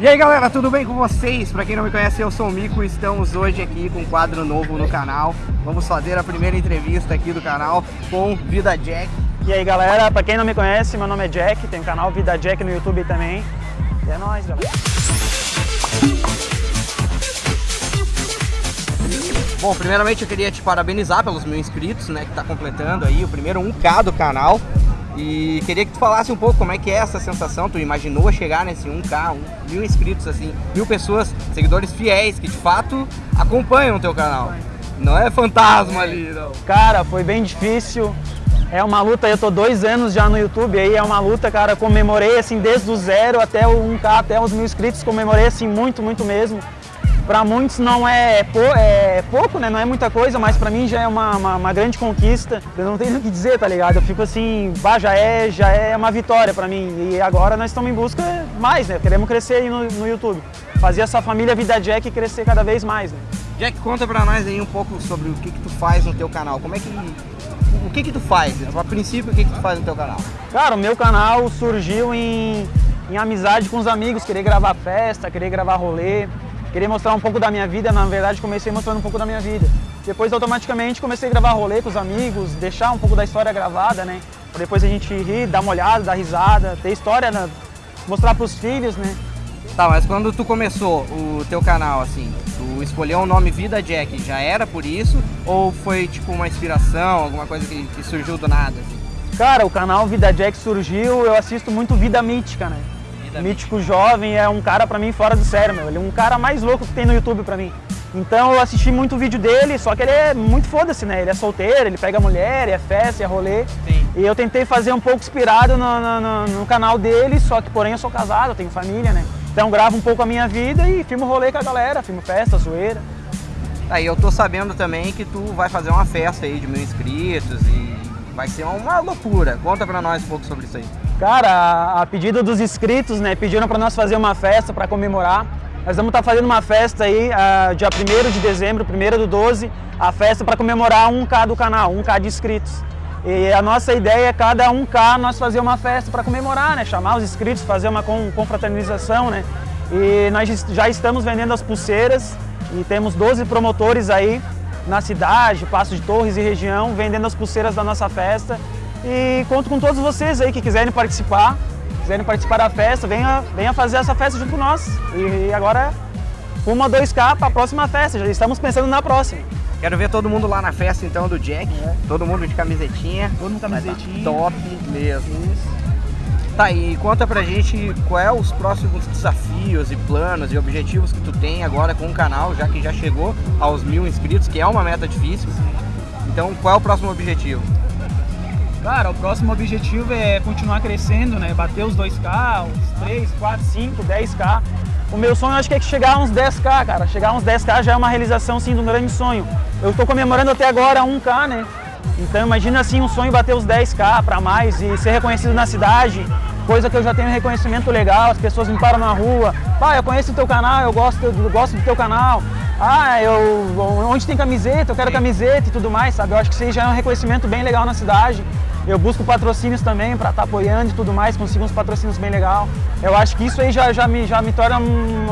E aí galera, tudo bem com vocês? Pra quem não me conhece, eu sou o Mico estamos hoje aqui com um quadro novo no canal. Vamos fazer a primeira entrevista aqui do canal com Vida Jack. E aí galera, pra quem não me conhece, meu nome é Jack, tem o canal Vida Jack no YouTube também. E é nóis, galera. Bom, primeiramente eu queria te parabenizar pelos mil inscritos, né, que tá completando aí o primeiro 1K do canal. E queria que tu falasse um pouco como é que é essa sensação, tu imaginou chegar nesse 1K, um, mil inscritos, assim, mil pessoas, seguidores fiéis, que de fato acompanham o teu canal. Não é fantasma ali, não. Cara, foi bem difícil. É uma luta, eu tô dois anos já no YouTube aí, é uma luta, cara, comemorei assim desde o zero até o 1K, até os mil inscritos, comemorei assim muito, muito mesmo. Para muitos não é, é, pouco, né? Não é muita coisa, mas para mim já é uma, uma, uma, grande conquista. Eu não tenho o que dizer, tá ligado? Eu fico assim, bah, já é, já é uma vitória para mim. E agora nós estamos em busca mais, né? Queremos crescer aí no, no YouTube. Fazer essa família Vida Jack crescer cada vez mais, né? Jack, conta pra nós aí um pouco sobre o que que tu faz no teu canal. Como é que... O que que tu faz? A princípio, o que que tu faz no teu canal? Cara, o meu canal surgiu em, em amizade com os amigos, querer gravar festa, querer gravar rolê. Queria mostrar um pouco da minha vida, na verdade comecei mostrando um pouco da minha vida. Depois automaticamente comecei a gravar rolê com os amigos, deixar um pouco da história gravada, né? Pra depois a gente rir, dar uma olhada, dar risada, ter história, né? mostrar pros filhos, né? Tá, mas quando tu começou o teu canal, assim, tu escolheu o nome Vida Jack, já era por isso? Ou foi tipo uma inspiração, alguma coisa que, que surgiu do nada? Assim? Cara, o canal Vida Jack surgiu, eu assisto muito Vida Mítica, né? Mítico Jovem é um cara pra mim fora do sério, meu. Ele é um cara mais louco que tem no YouTube pra mim. Então eu assisti muito vídeo dele, só que ele é muito foda-se, né? Ele é solteiro, ele pega mulher, é festa, é rolê. Sim. E eu tentei fazer um pouco inspirado no, no, no, canal dele, só que porém eu sou casado, eu tenho família, né? Então gravo um pouco a minha vida e filmo rolê com a galera, filmo festa, zoeira. Aí eu tô sabendo também que tu vai fazer uma festa aí de mil inscritos e vai ser uma loucura. Conta pra nós um pouco sobre isso aí. Cara, a pedido dos inscritos, né, pediram para nós fazer uma festa para comemorar. Nós vamos estar tá fazendo uma festa aí, uh, dia 1 de dezembro, 1 do 12, a festa para comemorar 1K do canal, 1K de inscritos. E a nossa ideia é cada 1K nós fazer uma festa para comemorar, né, chamar os inscritos, fazer uma confraternização, né. E nós já estamos vendendo as pulseiras e temos 12 promotores aí na cidade, Passo de Torres e região, vendendo as pulseiras da nossa festa. E conto com todos vocês aí que quiserem participar, quiserem participar da festa, venha, venha fazer essa festa junto com nós. E agora, uma 2K para a próxima festa, já estamos pensando na próxima. Quero ver todo mundo lá na festa então do Jack, é. todo mundo de camisetinha. Todo mundo camisetinha. Top mesmo. Isso. Tá, e conta pra gente qual é os próximos desafios e planos e objetivos que tu tem agora com o canal, já que já chegou aos mil inscritos, que é uma meta difícil. Então, qual é o próximo objetivo? Cara, o próximo objetivo é continuar crescendo, né? Bater os 2K, os 3, 4, 5, 10K. O meu sonho acho que é chegar a uns 10K, cara. Chegar a uns 10K já é uma realização, sim, de um grande sonho. Eu estou comemorando até agora 1K, né? Então imagina assim um sonho bater os 10K para mais e ser reconhecido na cidade, coisa que eu já tenho reconhecimento legal, as pessoas me param na rua, pai, eu conheço o teu canal, eu gosto, eu gosto do teu canal, ah, eu, onde tem camiseta, eu quero camiseta e tudo mais, sabe? Eu acho que isso aí já é um reconhecimento bem legal na cidade. Eu busco patrocínios também para estar tá apoiando e tudo mais, consigo uns patrocínios bem legal. Eu acho que isso aí já, já, me, já, me, torna,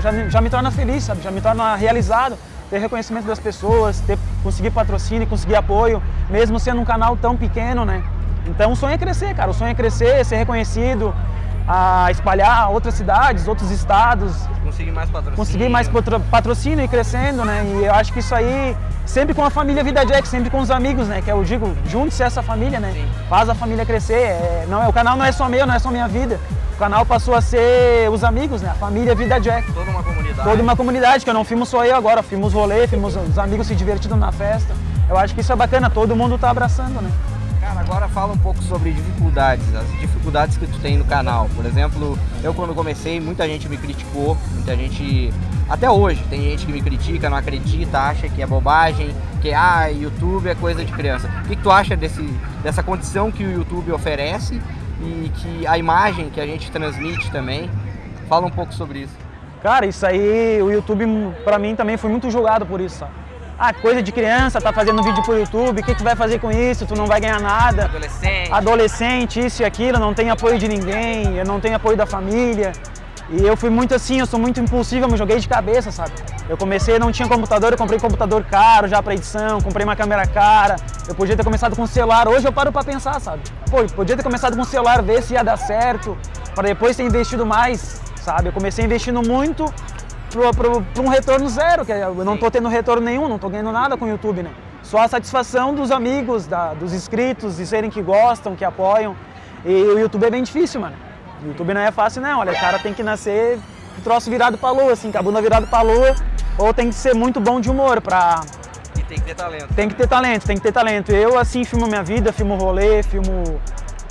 já, me, já me torna feliz, sabe? Já me torna realizado. Ter reconhecimento das pessoas, ter, conseguir patrocínio, conseguir apoio, mesmo sendo um canal tão pequeno, né? Então o sonho é crescer, cara. O sonho é crescer, ser reconhecido, a espalhar outras cidades, outros estados. Conseguir mais patrocínio. Conseguir mais patrocínio e crescendo, né? E eu acho que isso aí, sempre com a família Vida Jack, sempre com os amigos, né? Que eu digo, junte-se essa família, né? Sim. Faz a família crescer. É, não, o canal não é só meu, não é só minha vida. O canal passou a ser os amigos, né? A família Vida Jack. Toda uma comunidade. Toda uma comunidade, que eu não filmo só eu agora, filmos rolê, filmos os amigos se divertindo na festa. Eu acho que isso é bacana, todo mundo tá abraçando, né? Cara, agora fala um pouco sobre dificuldades, as dificuldades que tu tem no canal. Por exemplo, eu quando comecei, muita gente me criticou, muita gente... Até hoje, tem gente que me critica, não acredita, acha que é bobagem, que ah, YouTube é coisa de criança. O que, que tu acha desse, dessa condição que o YouTube oferece e que a imagem que a gente transmite também? Fala um pouco sobre isso. Cara, isso aí, o YouTube pra mim também foi muito julgado por isso, sabe? Ah, coisa de criança, tá fazendo vídeo pro YouTube, o que tu vai fazer com isso? Tu não vai ganhar nada. Adolescente. Adolescente, isso e aquilo, não tem apoio de ninguém, não tem apoio da família. E eu fui muito assim, eu sou muito impulsivo, eu me joguei de cabeça, sabe? Eu comecei, não tinha computador, eu comprei um computador caro já para edição, comprei uma câmera cara. Eu podia ter começado com celular, hoje eu paro para pensar, sabe? Pô, podia ter começado com celular, ver se ia dar certo, para depois ter investido mais, sabe? Eu comecei investindo muito para um retorno zero, que eu não estou tendo retorno nenhum, não estou ganhando nada com o YouTube, né? Só a satisfação dos amigos, da, dos inscritos, de serem que gostam, que apoiam. E o YouTube é bem difícil, mano. O YouTube não é fácil não, olha, o cara tem que nascer com o troço virado pra lua, assim, com a bunda virada pra lua, ou tem que ser muito bom de humor pra... E tem que ter talento. Tem que ter talento, tem que ter talento. Eu, assim, filmo minha vida, filmo rolê, filmo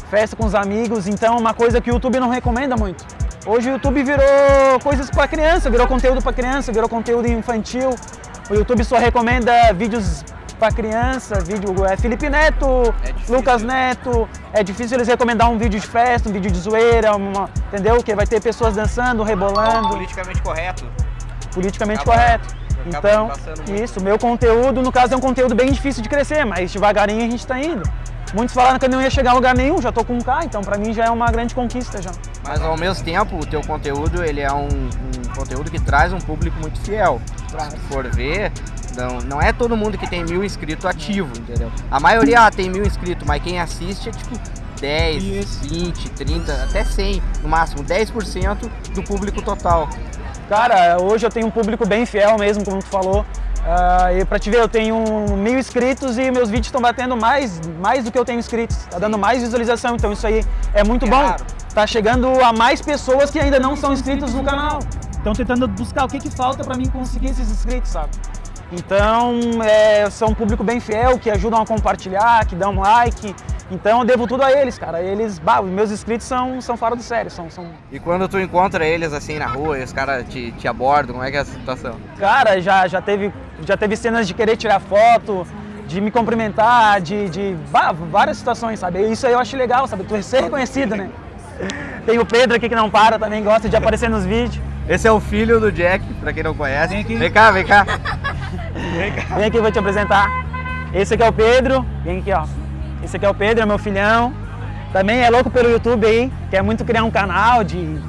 festa com os amigos, então é uma coisa que o YouTube não recomenda muito. Hoje o YouTube virou coisas para criança, virou conteúdo para criança, virou conteúdo infantil. O YouTube só recomenda vídeos para criança, vídeo é Felipe Neto, é Lucas Neto. É difícil eles recomendar um vídeo de festa, um vídeo de zoeira, uma, entendeu? Que vai ter pessoas dançando, rebolando. Politicamente correto. Politicamente correto. Então, isso, meu conteúdo, no caso, é um conteúdo bem difícil de crescer, mas devagarinho a gente está indo. Muitos falaram que eu não ia chegar a lugar nenhum, já tô com um K, então para mim já é uma grande conquista já. Mas ao mesmo tempo, o teu conteúdo, ele é um, um conteúdo que traz um público muito fiel. Se for ver, não, não é todo mundo que tem mil inscritos ativo, entendeu? A maioria ah, tem mil inscritos, mas quem assiste é tipo 10, Isso. 20, 30, até 100, no máximo 10% do público total. Cara, hoje eu tenho um público bem fiel mesmo, como tu falou. Uh, e pra te ver, eu tenho mil inscritos e meus vídeos estão batendo mais, mais do que eu tenho inscritos. Tá dando mais visualização, então isso aí é muito é bom. Raro. Tá chegando a mais pessoas que ainda não são inscritos no canal. Estão tentando buscar o que, que falta para mim conseguir esses inscritos, sabe? Então, é, são um público bem fiel, que ajudam a compartilhar, que dão like. Então, eu devo tudo a eles, cara. Eles, bah, meus inscritos são, são fora do sério. São, são... E quando tu encontra eles assim na rua e os caras te, te abordam, como é que é a situação? Cara, já, já, teve, já teve cenas de querer tirar foto, de me cumprimentar, de, de bah, várias situações, sabe? Isso aí eu acho legal, sabe? Tu ser reconhecido, né? Tem o Pedro aqui que não para, também gosta de aparecer nos vídeos. Esse é o filho do Jack, pra quem não conhece. Vem, aqui. vem cá, vem cá. Vem cá. Vem aqui, vou te apresentar. Esse aqui é o Pedro. Vem aqui, ó. Esse aqui é o Pedro, é meu filhão. Também é louco pelo YouTube aí, quer muito criar um canal de,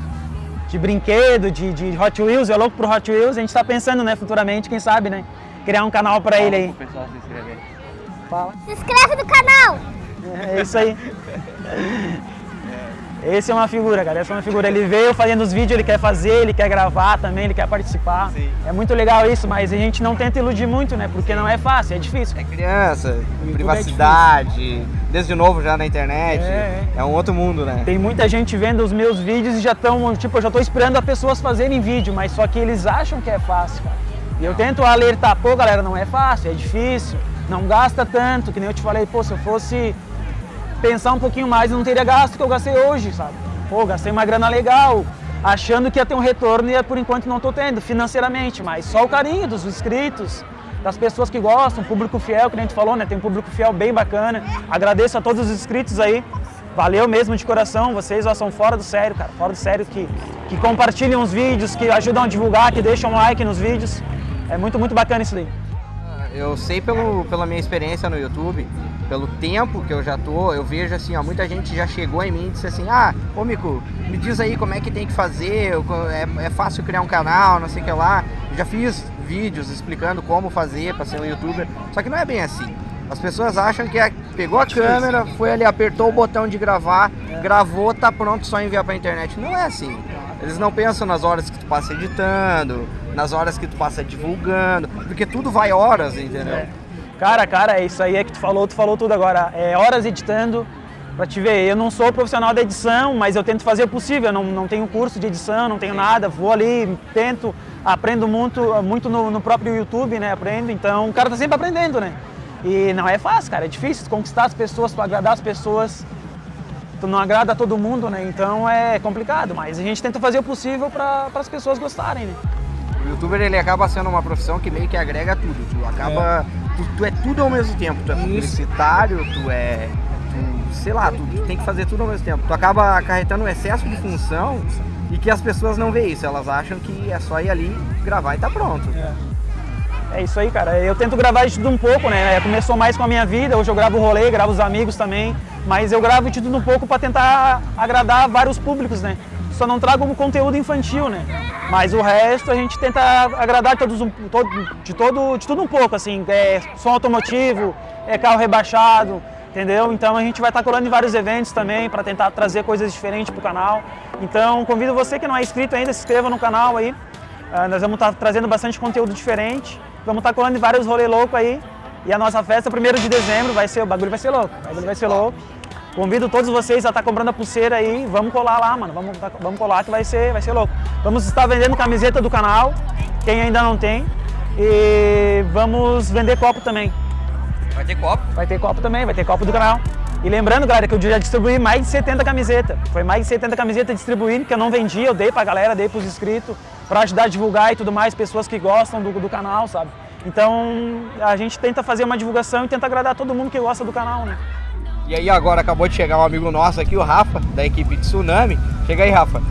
de brinquedo, de, de Hot Wheels, é louco pro Hot Wheels. A gente tá pensando, né, futuramente, quem sabe, né? Criar um canal pra Fala ele aí. pessoal se inscrever. Fala. Se inscreve no canal! É isso aí. Esse é uma figura, cara. Essa é uma figura. Ele veio fazendo os vídeos, ele quer fazer, ele quer gravar também, ele quer participar. Sim. É muito legal isso, mas a gente não tenta iludir muito, né? Porque não é fácil, é difícil. É criança, é privacidade, é desde novo já na internet. É, é. é, um outro mundo, né? Tem muita gente vendo os meus vídeos e já estão, tipo, eu já tô esperando as pessoas fazerem vídeo, mas só que eles acham que é fácil, cara. E eu tento alertar, pô, galera, não é fácil, é difícil, não gasta tanto, que nem eu te falei, pô, se eu fosse pensar um pouquinho mais, não teria gasto que eu gastei hoje, sabe? Pô, gastei uma grana legal, achando que ia ter um retorno e por enquanto não estou tendo, financeiramente, mas só o carinho dos inscritos, das pessoas que gostam, público fiel, que a gente falou, né? Tem um público fiel bem bacana. Agradeço a todos os inscritos aí. Valeu mesmo de coração, vocês ó, são fora do sério, cara, fora do sério, que, que compartilham os vídeos, que ajudam a divulgar, que deixam like nos vídeos. É muito, muito bacana isso daí. Eu sei pelo, pela minha experiência no YouTube, pelo tempo que eu já tô, eu vejo assim, ó, muita gente já chegou em mim e disse assim, ah, ô Mico, me diz aí como é que tem que fazer, é, é fácil criar um canal, não sei o que lá. Eu já fiz vídeos explicando como fazer para ser um youtuber, só que não é bem assim. As pessoas acham que é, pegou a câmera, foi ali, apertou o botão de gravar, gravou, tá pronto, só enviar pra internet. Não é assim. Eles não pensam nas horas que tu passa editando, nas horas que tu passa divulgando, porque tudo vai horas, entendeu? Cara, cara, é isso aí é que tu falou, tu falou tudo agora. É horas editando, pra te ver, eu não sou profissional da edição, mas eu tento fazer o possível, eu não, não tenho curso de edição, não tenho nada, vou ali, tento, aprendo muito, muito no, no, próprio YouTube, né, aprendo, então o cara tá sempre aprendendo, né. E não é fácil, cara, é difícil conquistar as pessoas, para agradar as pessoas, tu não agrada a todo mundo, né, então é complicado, mas a gente tenta fazer o possível para as pessoas gostarem, né. O youtuber ele acaba sendo uma profissão que meio que agrega tudo, tu acaba... É tu, tu, é tudo ao mesmo tempo. Tu é publicitário, tu é. Tu, sei lá, tu, tu, tem que fazer tudo ao mesmo tempo. Tu acaba acarretando um excesso de função e que as pessoas não veem isso. Elas acham que é só ir ali, gravar e tá pronto. É. É isso aí, cara. Eu tento gravar de tudo um pouco, né? Começou mais com a minha vida, hoje eu gravo rolê, gravo os amigos também, mas eu gravo de tudo um pouco para tentar agradar vários públicos, né? Só não trago um conteúdo infantil, né? Mas o resto a gente tenta agradar todos todo, de, todo, de tudo um pouco, assim, é som automotivo, é carro rebaixado, entendeu? Então a gente vai estar colando em vários eventos também para tentar trazer coisas diferentes para o canal. Então convido você que não é inscrito ainda, se inscreva no canal aí. Uh, nós vamos estar trazendo bastante conteúdo diferente. Vamos estar colando em vários rolês loucos aí. E a nossa festa, 1 de dezembro, vai ser, o bagulho vai ser louco. O bagulho vai ser louco. Convido todos vocês a estar comprando a pulseira aí. Vamos colar lá, mano. Vamos, vamos colar que vai ser, vai ser louco. Vamos estar vendendo camiseta do canal, quem ainda não tem. E vamos vender copo também. Vai ter copo? Vai ter copo também, vai ter copo do canal. E lembrando, galera, que eu já distribuí mais de 70 camisetas. Foi mais de 70 camisetas distribuídas, que eu não vendi, eu dei pra galera, dei pros inscritos, pra ajudar a divulgar e tudo mais, pessoas que gostam do, do canal, sabe? Então, a gente tenta fazer uma divulgação e tenta agradar todo mundo que gosta do canal, né? E aí agora acabou de chegar um amigo nosso aqui, o Rafa, da equipe de Tsunami. Chega aí, Rafa.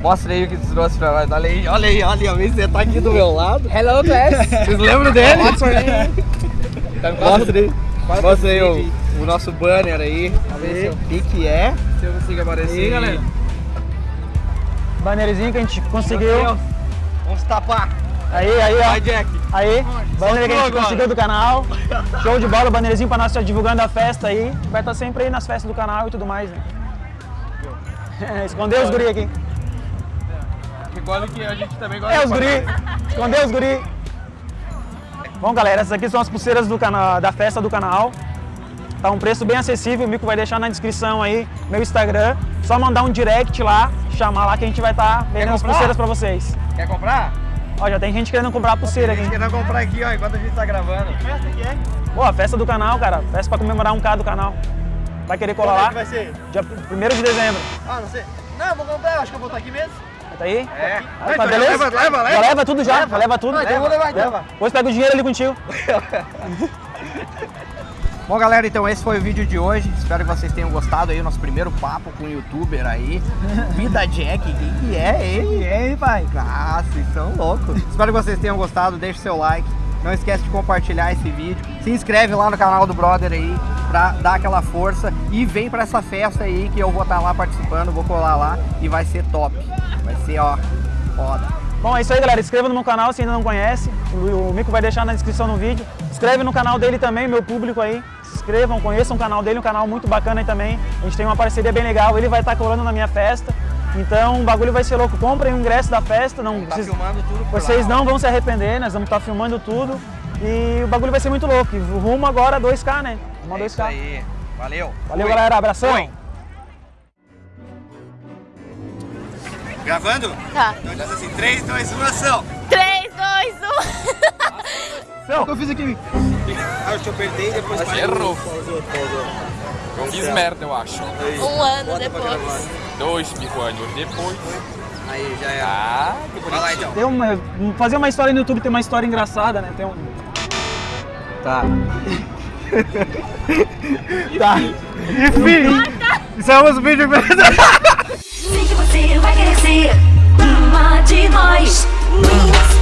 Mostra aí o que você trouxe pra nós. Olha aí, olha aí, olha aí, você tá aqui do meu lado. Hello, class. Vocês lembram dele? Mostra aí. Mostra aí o, o nosso banner aí. Ver o que que é. Se eu consigo aparecer. Aí, galera. Bannerzinho que a gente conseguiu. Vamos tapar. Aí, aí, ó. Vai, Jack. Aí, banner que a gente conseguiu do canal. Show de bola, bannerzinho pra nós estar divulgando a festa aí. Vai estar sempre aí nas festas do canal e tudo mais, né? Escondeu os guri aqui. Recorda que a gente também gosta É, os guri. Escondeu os guri. Bom, galera, essas aqui são as pulseiras do canal, da festa do canal. Tá um preço bem acessível, o Mico vai deixar na descrição aí, meu Instagram. Só mandar um direct lá, chamar lá que a gente vai estar tá vendendo as pulseiras pra vocês. Quer comprar? Ó, já tem gente querendo comprar a pulseira aqui. Tem gente querendo comprar aqui, ó, enquanto a gente tá gravando. Que festa que é? Pô, a festa do canal, cara. Festa pra comemorar um K do canal. Vai querer colar é lá? que vai ser? Dia 1 de dezembro. Ah, não sei. Não, vou comprar, acho que eu vou estar aqui mesmo. Tá aí? É. Então tá, beleza? Leva, leva, leva. Já leva tudo já, Leva. leva tudo. Ah, então eu vou levar, então. Leva. Depois pega o dinheiro ali contigo. Bom, galera, então esse foi o vídeo de hoje. Espero que vocês tenham gostado aí, o nosso primeiro papo com o youtuber aí. Vida Jack, quem que é ele? E aí, pai? Ah, vocês são loucos. Espero que vocês tenham gostado, deixe seu like. Não esquece de compartilhar esse vídeo. Se inscreve lá no canal do brother aí pra dar aquela força. E vem pra essa festa aí que eu vou estar lá participando, vou colar lá e vai ser top. Vai ser, ó, foda. Bom, é isso aí, galera. Inscreva no meu canal se ainda não conhece. O, Mico vai deixar na descrição no vídeo. Inscreve no canal dele também, meu público aí. Se inscrevam, conheçam o canal dele, um canal muito bacana aí também. A gente tem uma parceria bem legal. Ele vai estar colando na minha festa. Então o bagulho vai ser louco. Comprem o ingresso da festa. Não, Tá vocês, vocês lá, não vão se arrepender, nós vamos estar filmando tudo. E o bagulho vai ser muito louco. Rumo agora a 2K, né? Rumo a É 2K. isso aí. Valeu. Valeu, Fui. galera. Abração. Fui. Gravando? Tá. Então diz assim, 3, 2, 1, ação! 3, 2, 1. O que eu fiz aqui? Ah, eu te apertei e depois... Acho errou. Eu fiz merda, eu acho. Um ano depois. Dois mil anos depois. Aí, já é. Ah, que Vai lá bonitinho. então. Tem uma, fazer uma história no YouTube tem uma história engraçada, né? Tem um. Tá. Tá. Enfim, encerramos o vídeo. Sei que você vai ser uma de nós. Quando